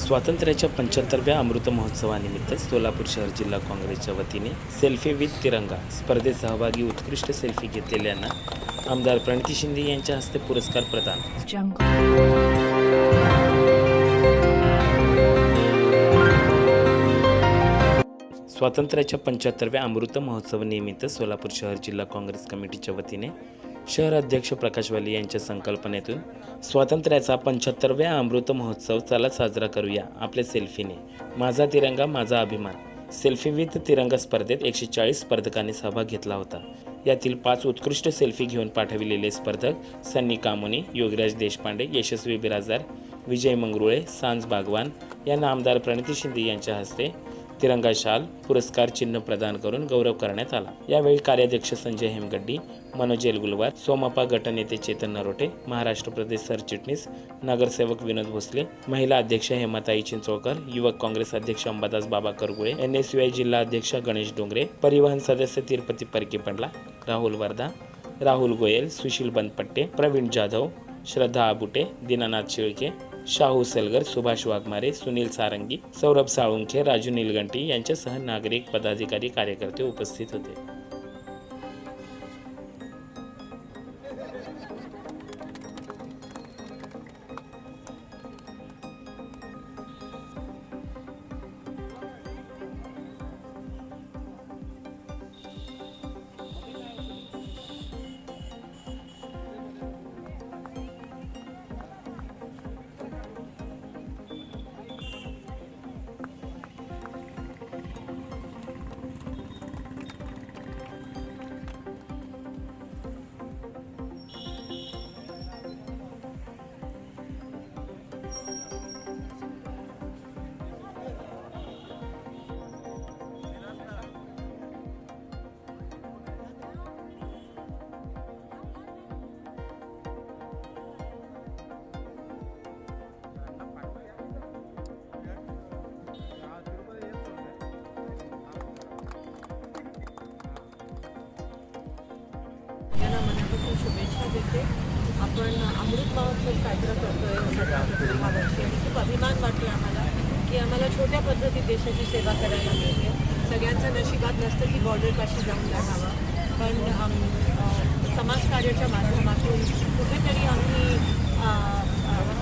स्वातंत्र्याच्या पंच्याहत्तरव्या अमृत महोत्सवानिमित्त सोलापूर शहर जिल्हा काँग्रेसच्या वतीने सेल्फी विथ तिरंगा स्पर्धेत सहभागी उत्कृष्ट सेल्फी घेतलेल्यांना आमदार प्रणिती शिंदे यांच्या हस्ते पुरस्कार प्रदान. स्वातंत्र्याच्या पंच्याहत्तरव्या अमृत महोत्सव निमित्त सोलापूर शहर जिल्हा काँग्रेस कमिटीच्या वतीने शहर अध्यक्ष प्रकाश वाली यांच्या संकल्पनेतून स्वातंत्र्याचा पंच्याहत्तरव्या अमृत महोत्सव चला साजरा करूया आपल्या सेल्फीने. माझा तिरंगा माझा अभिमान. सेल्फी विथ तिरंगा स्पर्धेत एकशे चाळीस स्पर्धकांनी सहभाग घेतला होता. यातील पाच उत्कृष्ट सेल्फी घेऊन पाठविलेले स्पर्धक सन्नी कामोनी योगराज देशपांडे यशस्वी बिराजदार विजय मंगरुळे सांज बागवान यांना आमदार प्रणिती शिंदे यांच्या हस्ते तिरंगा शाल पुरस्कार चिन्ह प्रदान करून गौरव करण्यात आला. यावेळी कार्याध्यक्ष संजय हेमगड्डी मनोज एलगुलवार सोमापा गटनेते चेतन नरोटे महाराष्ट्र प्रदेश सरचिटणीस नगरसेवक विनोद भोसले महिला अध्यक्ष हेमाताई चिंचोळकर युवक काँग्रेस अध्यक्ष Ambadas Baba Kargule N S U I जिल्हा अध्यक्ष गणेश डोंगरे परिवहन सदस्य तिरुपती परके पंडला राहुल वर्धा राहुल गोयल सुशील बनपट्टे प्रवीण जाधव श्रद्धा आबुटे दीनानाथ शिळके शाहू सलगर सुभाष वाघमारे सुनील सारंगी सौरभ साळुंखे राजू निलगंटी यांच्यासह नागरिक पदाधिकारी कार्यकर्ते उपस्थित होते. शुभेच्छा देते. आपण अमृत महोत्सव साजरा करतोय सध्या वर्षी आणि खूप अभिमान वाटतो आम्हाला की आम्हाला छोट्या पद्धतीत देशाची सेवा करायला मिळते. सगळ्यांच्या नशिबात नसतं की बॉर्डरपाशी जाऊन राहावं पण समाजकार्याच्या माध्यमातून कुठेतरी आम्ही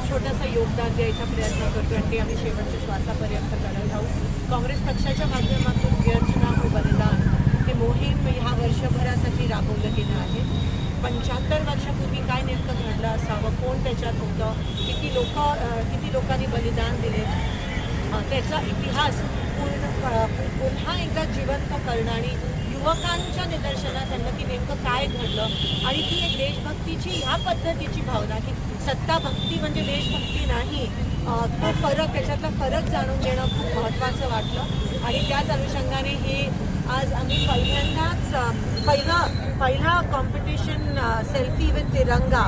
छोटंसं योगदान द्यायचा प्रयत्न करतो आणि ते आम्ही शेवटच्या श्वासापर्यंत करत आहोत काँग्रेस पक्षाच्या माध्यमातून व्यर्थ ना हो बलिदान हे मोहीम ह्या वर्षभरासाठी राबवलं गेलं आहे पंच्याहत्तर वर्षापूर्वी काय नेमकं घडलं असावं कोण त्याच्यात होतं किती लोक किती लोकांनी बलिदान दिले. त्याचा इतिहास पूर्ण पुन्हा एकदा जिवंत करणं आणि युवकांच्या निदर्शनात आणलं की नेमकं काय घडलं. आणि ती एक देशभक्तीची ह्या पद्धतीची भावना की सत्ता भक्ती म्हणजे देशभक्ती नाही. तो फरक त्याच्यातला फरक जाणून घेणं खूप महत्त्वाचं वाटलं. आणि त्याच अनुषंगाने हे आज आम्ही पहिल्यांदाच पहिलं पहिला पहिला कॉम्पिटिशन सेल्फी विथ तिरंगा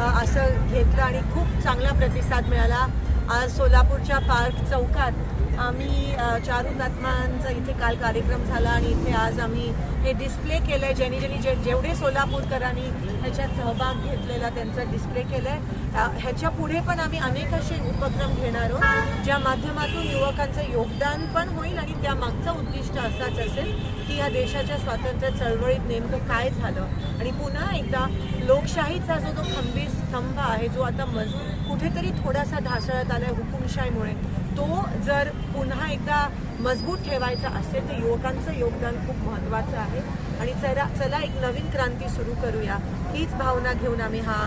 असं घेतलं आणि खूप चांगला प्रतिसाद मिळाला. आज सोलापूरच्या पार्क चौकात आम्ही चारू नातमांचा इथे काल कार्यक्रम झाला आणि इथे आज आम्ही हे डिस्प्ले केलं आहे ज्यांनी ज्यांनी जे जेवढे सोलापूरकरांनी ह्याच्यात सहभाग घेतलेला त्यांचा डिस्प्ले केलं आहे ह्याच्या पुढे पण आम्ही अनेक असे उपक्रम घेणार आहोत ज्या माध्यमातून युवकांचं योगदान पण होईल आणि त्यामागचं उद्दिष्ट असाच असेल की ह्या देशाच्या स्वातंत्र्य चळवळीत नेमकं काय झालं. आणि पुन्हा एकदा लोकशाहीचा जो तो खंबीर स्तंभ आहे जो आता मज कुठेतरी थोडासा ढासळत आलाय हुकुमशाहीमुळे तो जर पुन्हा एकदा मजबूत ठेवायचा असेल तर युवकांचं योगदान खूप महत्त्वाचं आहे. आणि चला चला एक नवीन क्रांती सुरू करूया. हीच भावना घेऊन आम्ही हा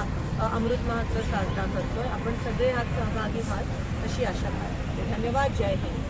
अमृत महोत्सव साजरा करतोय. आपण सगळे हात सहभागी व्हाल अशी आशा आहे. धन्यवाद. जय हिंद.